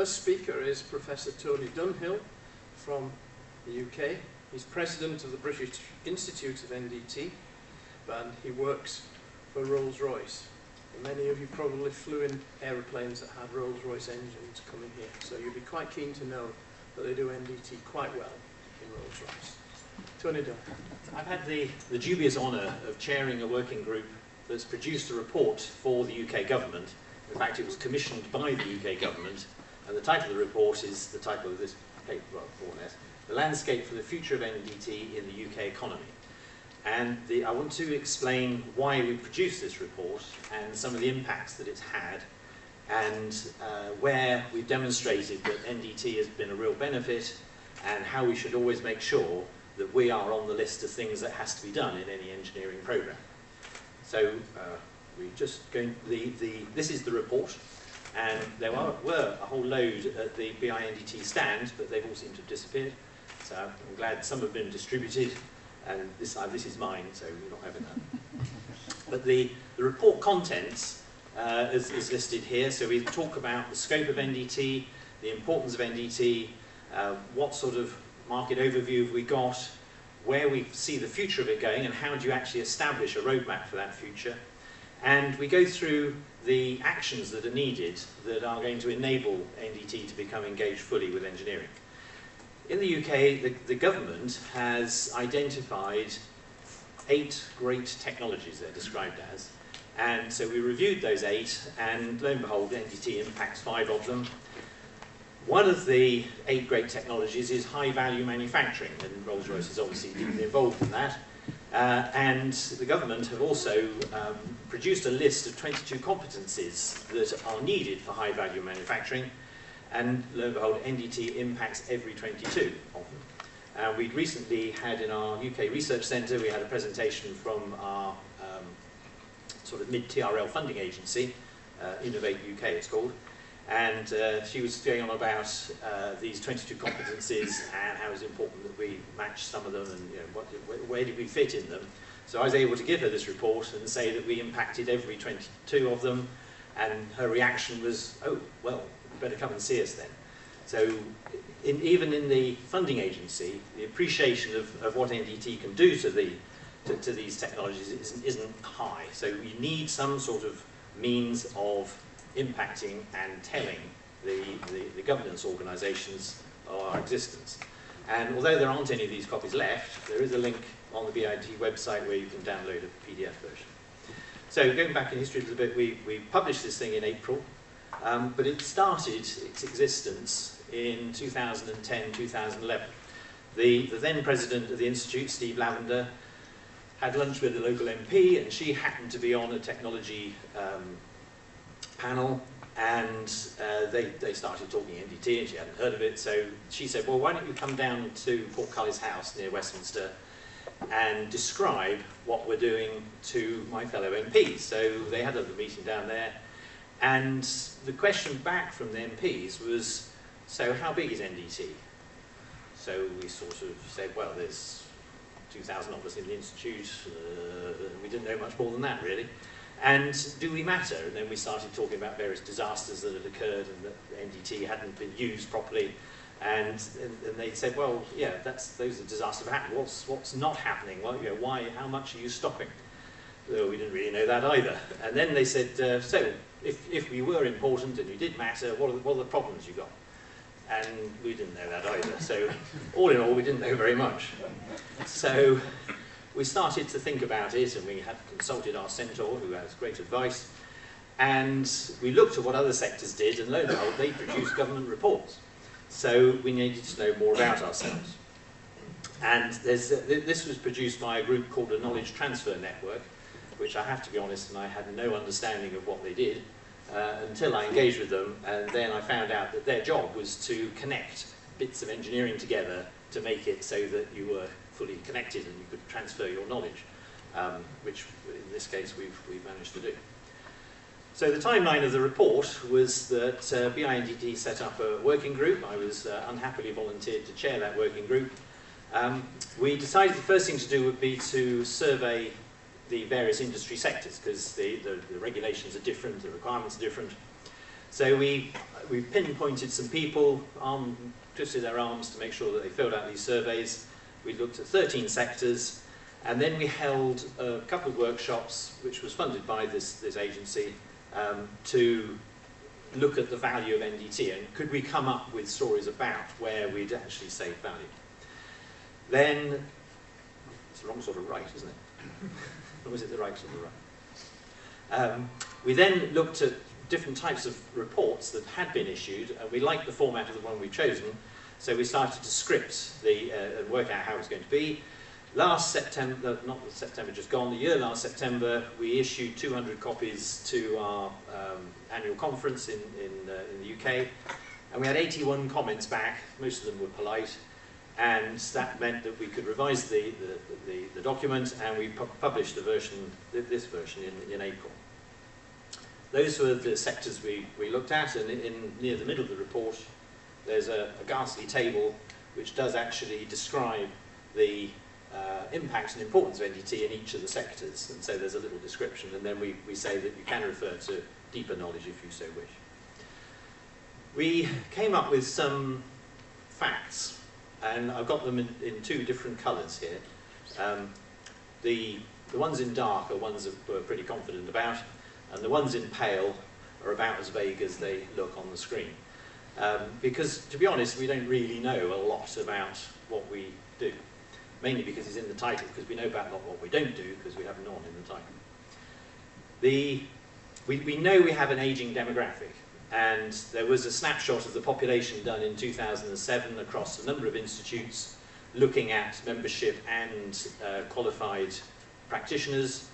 first speaker is Professor Tony Dunhill from the UK. He's president of the British Institute of NDT, and he works for Rolls-Royce. Many of you probably flew in aeroplanes that had Rolls-Royce engines coming here, so you'd be quite keen to know that they do NDT quite well in Rolls-Royce. Tony Dunhill. I've had the, the dubious honour of chairing a working group that's produced a report for the UK government. In fact, it was commissioned by the UK government, and the title of the report is the title of this paper, well, more or less, The Landscape for the Future of NDT in the UK Economy. And the, I want to explain why we produced this report and some of the impacts that it's had and uh, where we've demonstrated that NDT has been a real benefit and how we should always make sure that we are on the list of things that has to be done in any engineering program. So uh, we just going, the, the, this is the report and there were, were a whole load at the BINDT stand, but they've all seemed to have disappeared. So I'm glad some have been distributed and this, uh, this is mine, so you're not having that. but the, the report contents uh, is, is listed here. So we talk about the scope of NDT, the importance of NDT, uh, what sort of market overview have we got, where we see the future of it going, and how do you actually establish a roadmap for that future. And we go through the actions that are needed that are going to enable NDT to become engaged fully with engineering. In the UK, the, the government has identified eight great technologies they're described as. And so we reviewed those eight, and lo and behold, NDT impacts five of them. One of the eight great technologies is high-value manufacturing, and Rolls-Royce is obviously deeply involved in that. Uh, and the government have also um, produced a list of 22 competencies that are needed for high-value manufacturing, and lo and behold, NDT impacts every 22 of them. Uh, we recently had in our UK Research Centre, we had a presentation from our um, sort of mid-TRL funding agency, uh, Innovate UK it's called, and uh, she was going on about uh, these 22 competencies and how it's important that we match some of them and you know, what, where, did we fit in them. So I was able to give her this report and say that we impacted every 22 of them and her reaction was, oh, well, better come and see us then. So in, even in the funding agency, the appreciation of, of what NDT can do to, the, to, to these technologies isn't, isn't high. So you need some sort of means of impacting and telling the, the, the governance organisations of our existence. And although there aren't any of these copies left, there is a link on the BIT website where you can download a PDF version. So going back in history a little bit, we, we published this thing in April um, but it started its existence in 2010, 2011. The, the then president of the Institute, Steve Lavender, had lunch with a local MP and she happened to be on a technology um, panel and uh, they, they started talking NDT and she hadn't heard of it so she said well why don't you come down to Portcullis House near Westminster and describe what we're doing to my fellow MPs so they had a meeting down there and the question back from the MPs was, so how big is NDT? So we sort of said, well, there's 2,000 of us in the Institute, uh, we didn't know much more than that really. And do we matter? And then we started talking about various disasters that had occurred and that NDT hadn't been used properly. And, and, and they said, well, yeah, that's, those are disasters have happened. What's, what's not happening? Well, you know, why, how much are you stopping? Well, we didn't really know that either. And then they said, uh, so if, if we were important and you did matter, what are, the, what are the problems you got? And we didn't know that either. So all in all, we didn't know very much. So we started to think about it and we had consulted our centaur who has great advice and we looked at what other sectors did and lo and behold, they produced government reports. So we needed to know more about ourselves. And there's, uh, this was produced by a group called the Knowledge Transfer Network, which I have to be honest, and I had no understanding of what they did uh, until I engaged with them, and then I found out that their job was to connect bits of engineering together to make it so that you were fully connected and you could transfer your knowledge, um, which in this case we've, we've managed to do. So the timeline of the report was that uh, BINDT set up a working group. I was uh, unhappily volunteered to chair that working group. Um, we decided the first thing to do would be to survey the various industry sectors because the, the, the, regulations are different, the requirements are different. So we, we pinpointed some people, arm, twisted their arms to make sure that they filled out these surveys. We looked at 13 sectors, and then we held a couple of workshops, which was funded by this, this agency, um, to look at the value of NDT and could we come up with stories about where we'd actually saved value. Then, it's the wrong sort of right, isn't it? or was it the right sort of right? Um, we then looked at different types of reports that had been issued, and we liked the format of the one we've chosen, so we started to script the, uh, and work out how it was going to be. Last September, not September just gone, the year last September, we issued 200 copies to our um, annual conference in, in, uh, in the UK, and we had 81 comments back, most of them were polite, and that meant that we could revise the, the, the, the document, and we pu published the version, this version in, in April. Those were the sectors we, we looked at, and in, in near the middle of the report, there's a, a ghastly table which does actually describe the uh, impact and importance of NDT in each of the sectors. And so there's a little description, and then we, we say that you can refer to deeper knowledge if you so wish. We came up with some facts, and I've got them in, in two different colours here. Um, the, the ones in dark are ones that we're pretty confident about, and the ones in pale are about as vague as they look on the screen. Um, because, to be honest, we don't really know a lot about what we do. Mainly because it's in the title, because we know about not what we don't do, because we have none in the title. The, we, we know we have an aging demographic, and there was a snapshot of the population done in 2007 across a number of institutes, looking at membership and uh, qualified practitioners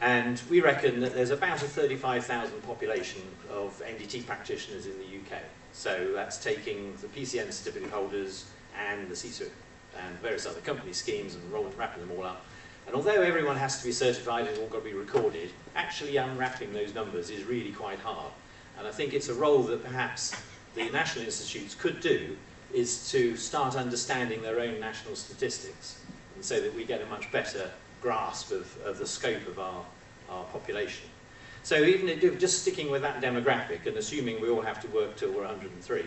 and we reckon that there's about a 35,000 population of NDT practitioners in the UK. So that's taking the PCN certificate holders and the CSIRT and various other company schemes and rolling, wrapping them all up. And although everyone has to be certified and all got to be recorded, actually unwrapping those numbers is really quite hard. And I think it's a role that perhaps the national institutes could do is to start understanding their own national statistics and so that we get a much better grasp of, of the scope of our, our population. So even if, just sticking with that demographic and assuming we all have to work till we're 103,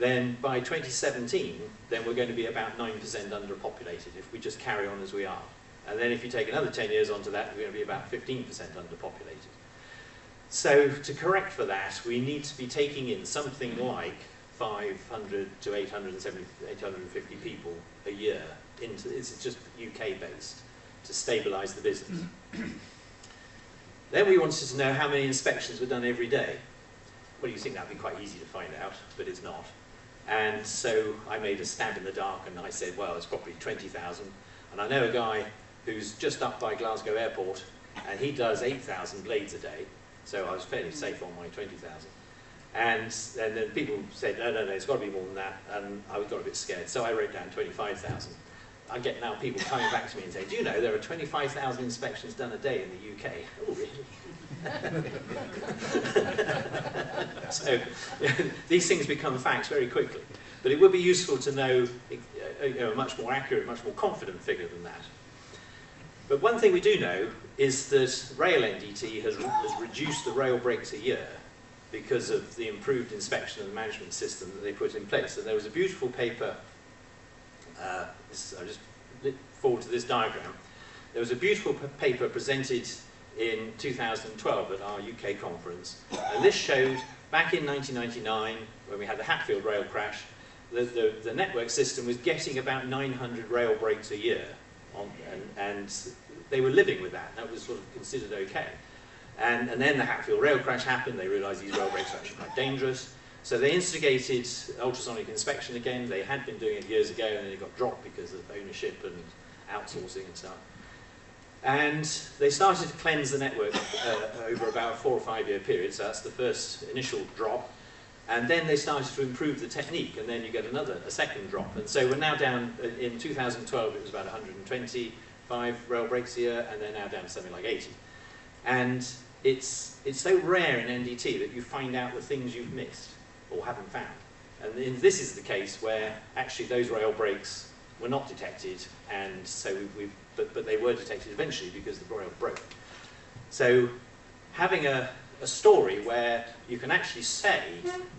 then by 2017, then we're going to be about 9% underpopulated if we just carry on as we are. And then if you take another 10 years onto that, we're going to be about 15% underpopulated. So to correct for that, we need to be taking in something like 500 to 870, 850 people a year. Into, it's just UK based to stabilise the business. then we wanted to know how many inspections were done every day. Well, you think that would be quite easy to find out, but it's not. And so I made a stab in the dark and I said, well, it's probably 20,000. And I know a guy who's just up by Glasgow Airport and he does 8,000 blades a day. So I was fairly safe on my 20,000. And, and then people said, no, no, no, it's got to be more than that. And I got a bit scared. So I wrote down 25,000. I get now people coming back to me and saying, do you know there are 25,000 inspections done a day in the UK? Oh, really? so these things become facts very quickly. But it would be useful to know, uh, know, a much more accurate, much more confident figure than that. But one thing we do know is that Rail NDT has, has reduced the rail breaks a year because of the improved inspection and management system that they put in place. And there was a beautiful paper uh, this, I'll just look forward to this diagram. There was a beautiful paper presented in 2012 at our UK conference, and this showed back in 1999, when we had the Hatfield rail crash, the, the, the network system was getting about 900 rail breaks a year, on, and, and they were living with that. That was sort of considered okay. And, and then the Hatfield rail crash happened, they realised these rail breaks were actually quite dangerous, so they instigated ultrasonic inspection again. They had been doing it years ago and then it got dropped because of ownership and outsourcing and stuff. And they started to cleanse the network uh, over about a four or five year period. So that's the first initial drop. And then they started to improve the technique, and then you get another, a second drop. And so we're now down, uh, in 2012 it was about 125 rail breaks a year, and they're now down to something like 80. And it's, it's so rare in NDT that you find out the things you've missed or haven't found. And this is the case where actually those rail breaks were not detected, and so we, we but, but they were detected eventually because the rail broke. So having a, a story where you can actually say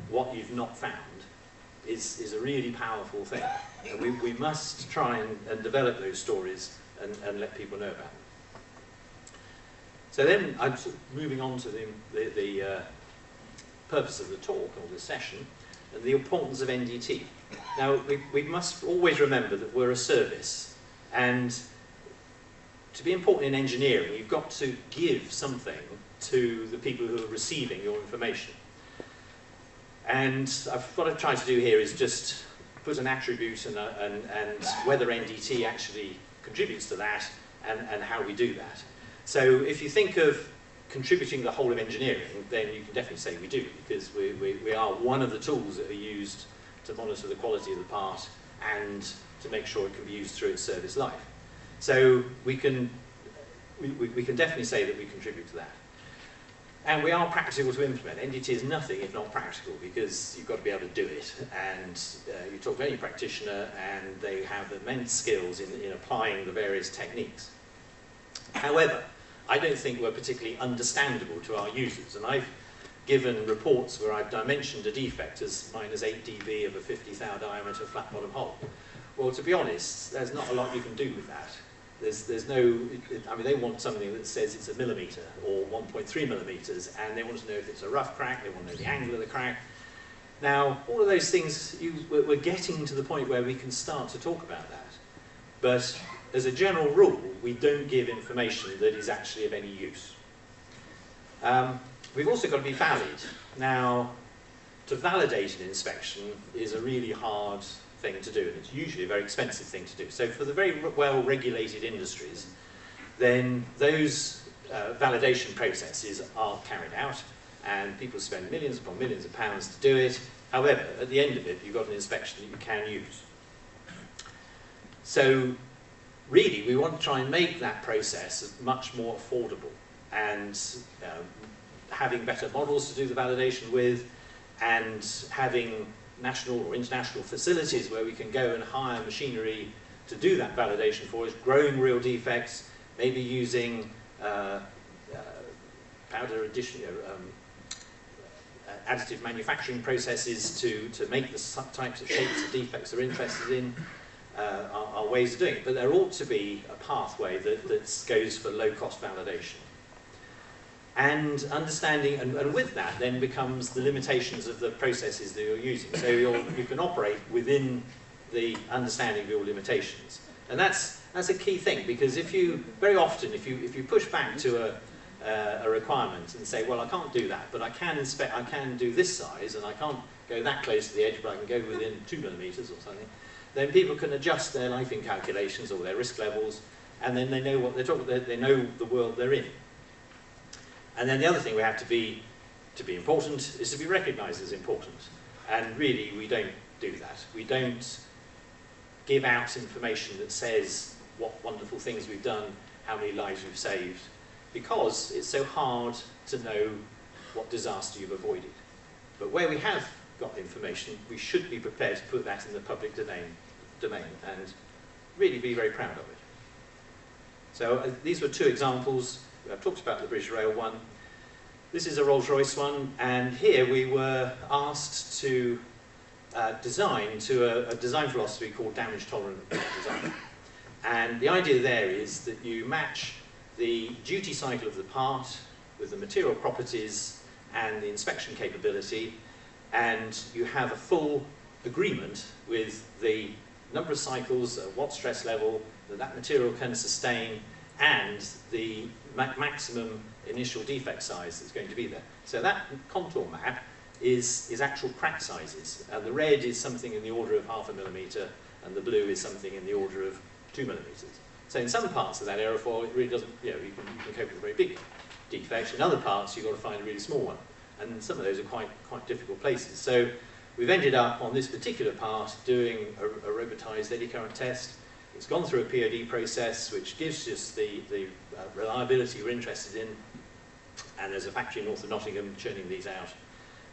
what you've not found is, is a really powerful thing. And we, we must try and, and develop those stories and, and let people know about them. So then I'm sort of moving on to the, the, the uh, purpose of the talk or the session and the importance of NDT. Now, we, we must always remember that we're a service and to be important in engineering, you've got to give something to the people who are receiving your information. And I've, what I've tried to do here is just put an attribute and, a, and, and whether NDT actually contributes to that and, and how we do that. So if you think of contributing the whole of engineering, then you can definitely say we do, because we, we, we are one of the tools that are used to monitor the quality of the part and to make sure it can be used through its service life. So we can, we, we can definitely say that we contribute to that. And we are practical to implement. NDT is nothing if not practical because you've got to be able to do it. And uh, you talk to any practitioner and they have immense skills in, in applying the various techniques. However, I don't think we're particularly understandable to our users. And I've given reports where I've dimensioned a defect as minus 8 dB of a 50 thou diameter flat bottom hole. Well, to be honest, there's not a lot you can do with that. There's, there's no, it, I mean, they want something that says it's a millimetre or 1.3 millimetres, and they want to know if it's a rough crack, they want to know the angle of the crack. Now, all of those things, you, we're getting to the point where we can start to talk about that. But as a general rule, we don't give information that is actually of any use. Um, we've also got to be valid. Now, to validate an inspection is a really hard thing to do, and it's usually a very expensive thing to do. So for the very well-regulated industries, then those uh, validation processes are carried out, and people spend millions upon millions of pounds to do it. However, at the end of it, you've got an inspection that you can use. So really, we want to try and make that process much more affordable and um, having better models to do the validation with and having national or international facilities where we can go and hire machinery to do that validation for us, growing real defects, maybe using uh, uh, powder addition, um, uh, additive manufacturing processes to, to make the types of shapes of defects they're interested in, uh, are, ways of doing it. But there ought to be a pathway that, that goes for low-cost validation and understanding, and, and, with that then becomes the limitations of the processes that you're using. So you you can operate within the understanding of your limitations. And that's, that's a key thing, because if you, very often, if you, if you push back to a, uh, a requirement and say, well, I can't do that, but I can inspect, I can do this size, and I can't go that close to the edge, but I can go within two millimeters or something, then people can adjust their lifing calculations or their risk levels, and then they know what they're talking, they, they know the world they're in. And then the other thing we have to be, to be important is to be recognised as important. And really, we don't do that. We don't give out information that says what wonderful things we've done, how many lives we've saved, because it's so hard to know what disaster you've avoided. But where we have got information, we should be prepared to put that in the public domain, domain and really be very proud of it. So uh, these were two examples I've talked about the British Rail one. This is a Rolls-Royce one, and here we were asked to uh, design to a, a, design philosophy called damage-tolerant design. And the idea there is that you match the duty cycle of the part with the material properties and the inspection capability, and you have a full agreement with the number of cycles, uh, what stress level that that material can sustain, and the ma maximum initial defect size that's going to be there. So that contour map is, is actual crack sizes. And the red is something in the order of half a millimetre, and the blue is something in the order of two millimetres. So in some parts of that aerofoil, it really doesn't, you know, you can, you can cope with a very big defect. In other parts, you've got to find a really small one. And some of those are quite, quite difficult places. So we've ended up on this particular part doing a, a robotized eddy current test. It's gone through a POD process, which gives us the, the uh, reliability we're interested in. And there's a factory north of Nottingham churning these out.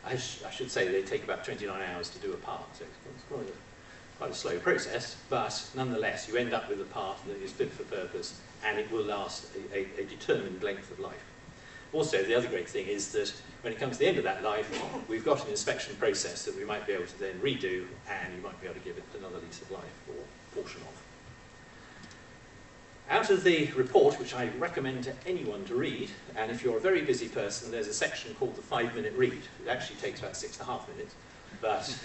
I, sh I should say they take about 29 hours to do a part, so it's quite a, quite a slow process, but nonetheless you end up with a part that is fit for purpose and it will last a, a, a determined length of life. Also, the other great thing is that when it comes to the end of that life, we've got an inspection process that we might be able to then redo, and you might be able to give it another lease of life or portion of. Out of the report, which I recommend to anyone to read, and if you're a very busy person, there's a section called the five-minute read. It actually takes about six and a half minutes, but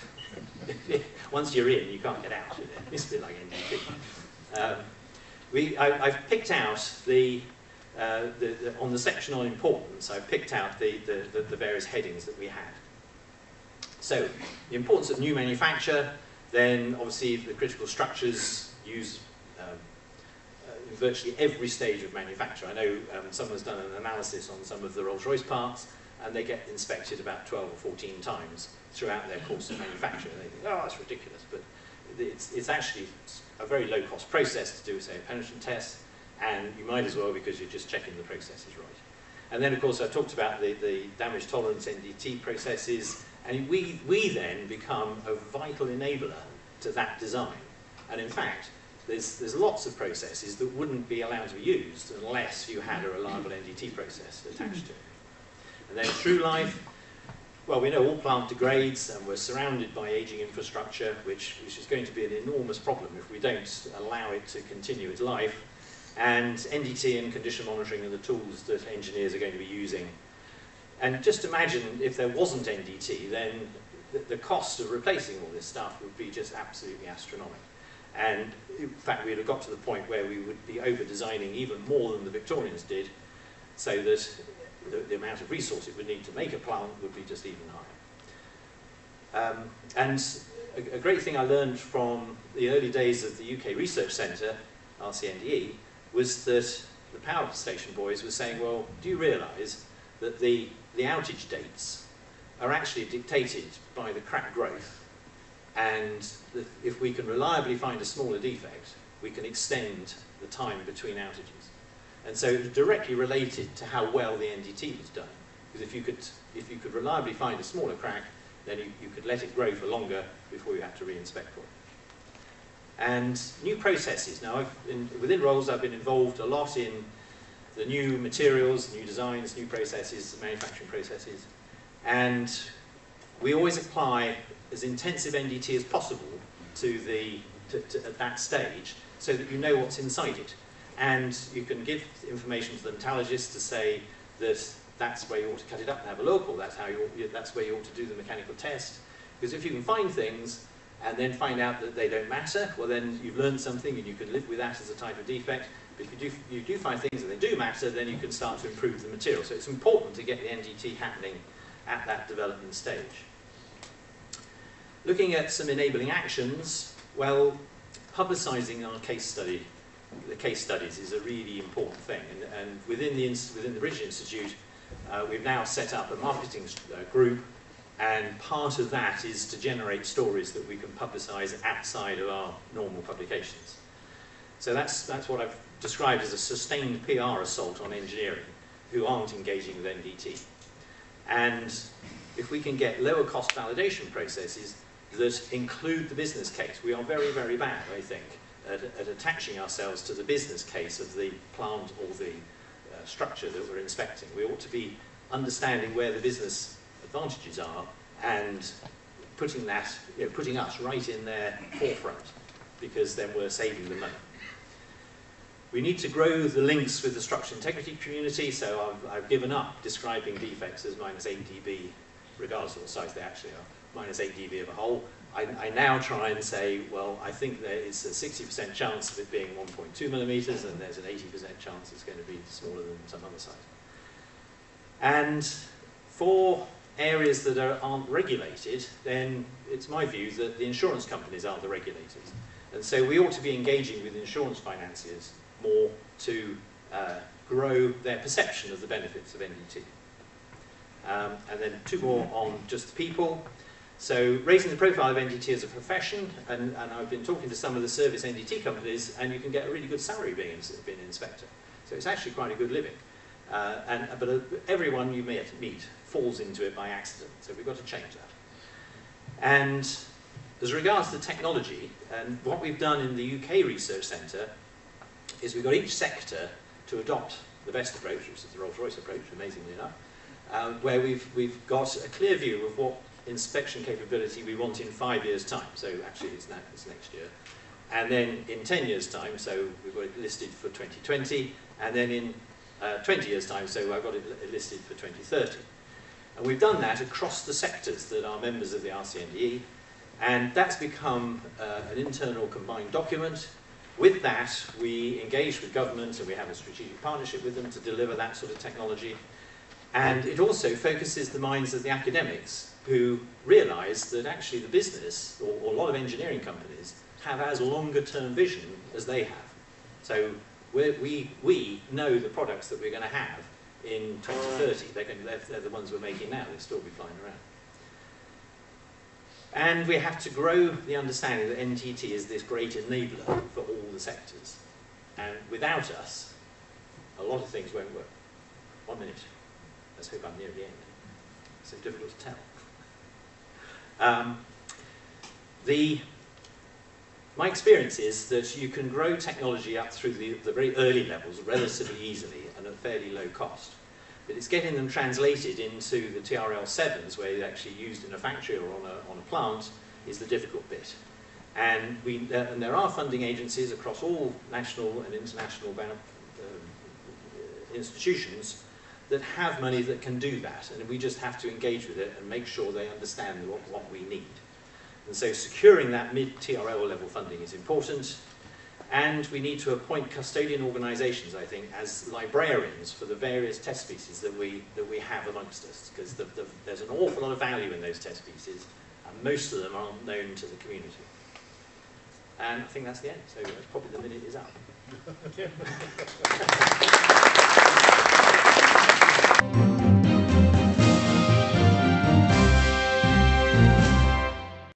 once you're in, you can't get out. It's a bit like NDT. Um, we, I, have picked out the, uh, the, on the section on importance, I've picked out the, the, the various headings that we had. So, the importance of new manufacture, then obviously the critical structures use virtually every stage of manufacture. I know um, someone's done an analysis on some of the Rolls-Royce parts, and they get inspected about 12 or 14 times throughout their course of manufacture. They think, oh, that's ridiculous. But it's, it's actually a very low-cost process to do, say, a penetrant test, and you might as well because you're just checking the process is right. And then, of course, I talked about the, the damage tolerance NDT processes, and we, we then become a vital enabler to that design. And in fact, there's, there's lots of processes that wouldn't be allowed to be used unless you had a reliable NDT process attached to it. And then through life, well, we know all plant degrades and we're surrounded by aging infrastructure, which, which is going to be an enormous problem if we don't allow it to continue its life. And NDT and condition monitoring are the tools that engineers are going to be using. And just imagine if there wasn't NDT, then the, cost of replacing all this stuff would be just absolutely astronomical. And in fact, we'd have got to the point where we would be over-designing even more than the Victorians did, so that the, the, amount of resource it would need to make a plant would be just even higher. Um, and a, a, great thing I learned from the early days of the UK Research Centre, RCNDE, was that the power station boys were saying, well, do you realise that the, the outage dates are actually dictated by the crack growth and if we can reliably find a smaller defect, we can extend the time between outages. And so it was directly related to how well the NDT was done. Because if you could, if you could reliably find a smaller crack, then you, you could let it grow for longer before you had to re-inspect for it. And new processes. Now, in, within Rolls, I've been involved a lot in the new materials, new designs, new processes, manufacturing processes. And we always apply as intensive NDT as possible to the, to, to, at that stage so that you know what's inside it. And you can give information to the metallurgist to say that that's where you ought to cut it up and have a look, or that's, how you ought, that's where you ought to do the mechanical test. Because if you can find things and then find out that they don't matter, well then you've learned something and you can live with that as a type of defect. But if you do, you do find things that they do matter, then you can start to improve the material. So it's important to get the NDT happening at that development stage. Looking at some enabling actions, well, publicising our case study, the case studies is a really important thing. And, and within, the, within the British Institute, uh, we've now set up a marketing uh, group, and part of that is to generate stories that we can publicise outside of our normal publications. So that's, that's what I've described as a sustained PR assault on engineering who aren't engaging with NDT. And if we can get lower cost validation processes, that include the business case. We are very, very bad, I think, at, at attaching ourselves to the business case of the plant or the uh, structure that we're inspecting. We ought to be understanding where the business advantages are and putting that, you know, putting us right in their forefront because then we're saving the money. We need to grow the links with the structural integrity community, so I've, I've given up describing defects as minus 8 dB, regardless of what size they actually are minus 8 dB of a hole. I, I, now try and say, well, I think there is a 60% chance of it being 1.2 millimeters, and there's an 80% chance it's going to be smaller than some other size. And for areas that are, aren't regulated, then it's my view that the insurance companies are the regulators. And so we ought to be engaging with insurance financiers more to uh, grow their perception of the benefits of NDT. Um, and then two more on just people. So raising the profile of NDT as a profession, and, and I've been talking to some of the service NDT companies, and you can get a really good salary being, being an inspector. So it's actually quite a good living. Uh, and, but uh, everyone you meet, meet falls into it by accident, so we've got to change that. And as regards to technology, and what we've done in the UK Research Centre is we've got each sector to adopt the best approach, which is the Rolls-Royce approach, amazingly enough, um, where we've, we've got a clear view of what inspection capability we want in five years' time. So actually it's, now, it's next year. And then in 10 years' time, so we've got it listed for 2020, and then in uh, 20 years' time, so I've got it listed for 2030. And we've done that across the sectors that are members of the RCNDE, and that's become uh, an internal combined document. With that, we engage with government and we have a strategic partnership with them to deliver that sort of technology. And it also focuses the minds of the academics who realise that actually the business, or, or a lot of engineering companies, have as longer term vision as they have. So we, we know the products that we're going to have in 2030. They're, going to, they're, they're the ones we're making now. They'll still be flying around. And we have to grow the understanding that NDT is this great enabler for all the sectors. And without us, a lot of things won't work. One minute. Let's hope I'm near the end. So difficult to tell. Um, the, my experience is that you can grow technology up through the, the very early levels relatively easily and at fairly low cost. But it's getting them translated into the TRL7s where they're actually used in a factory or on a, on a plant is the difficult bit. And, we, uh, and there are funding agencies across all national and international um, institutions that have money that can do that. And we just have to engage with it and make sure they understand what, what we need. And so securing that mid-TRL level funding is important. And we need to appoint custodian organisations, I think, as librarians for the various test pieces that we, that we have amongst us, because the, the, there's an awful lot of value in those test pieces, and most of them aren't known to the community. And I think that's the end, so that's probably the minute is up. Thank you.